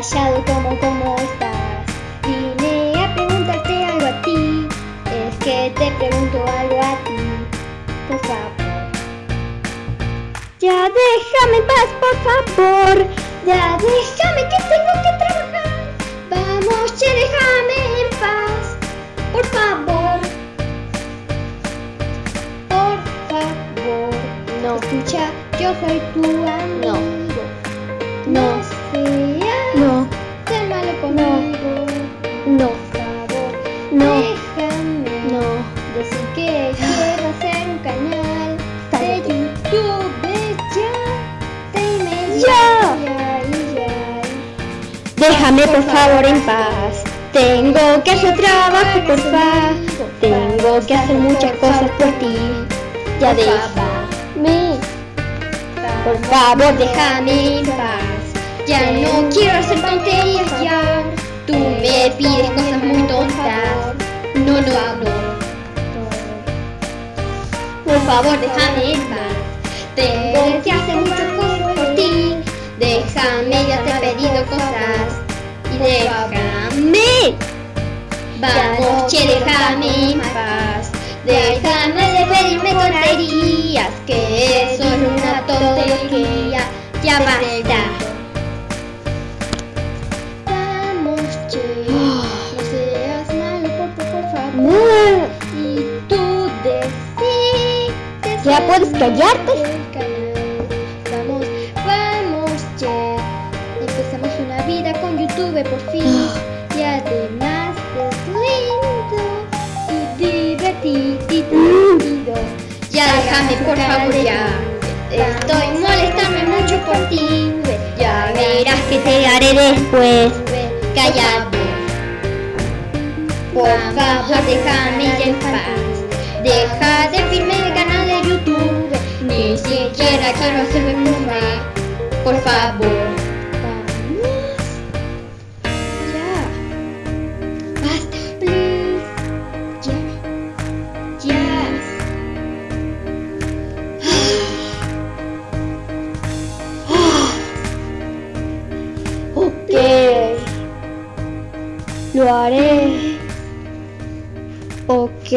callado como cómo estás. Vine a preguntarte algo a ti. Es que te pregunto algo a ti. Por favor. Ya déjame en paz, por favor. Ya déjame que tengo que trabajar. Vamos, che, déjame en paz. Por favor. Por favor. No. Escucha, yo soy tu amigo. No. seas No. tan malo conmigo. No. Favor, No. déjame No. decir que quiero hacer un canal de YouTube. Ya, dime Ya. ya, ya. Déjame por favor en paz. Tengo que hacer trabajo, por favor. Tengo que hacer muchas cosas por ti. Ya déjame. Por favor, déjame en paz. Ya no quiero hacer tonterías ya. Tú me pides cosas muy tontas. No, no, no. Por favor, déjame en paz. Tengo que hacer muchas cosas por ti. Déjame, ya te he pedido cosas. Y déjame. Vamos, che, déjame en paz. Déjame de pedirme tonterías, que eso es una tontería. Ya basta. ¿Ya puedes callarte? Vamos, vamos, che. Empezamos una vida con YouTube por fin. Y además es lindo y divertido. Ya déjame, por favor, ya. Estoy molestándome mucho por ti. Ya verás que te haré después. Cállate. Por favor, déjame ya en paz. Deja de firme Siquiera quiero hacerme firme. Por favor. Vamos. Ya. Basta, please. Ya. Ya. Ok. Lo haré. Ok.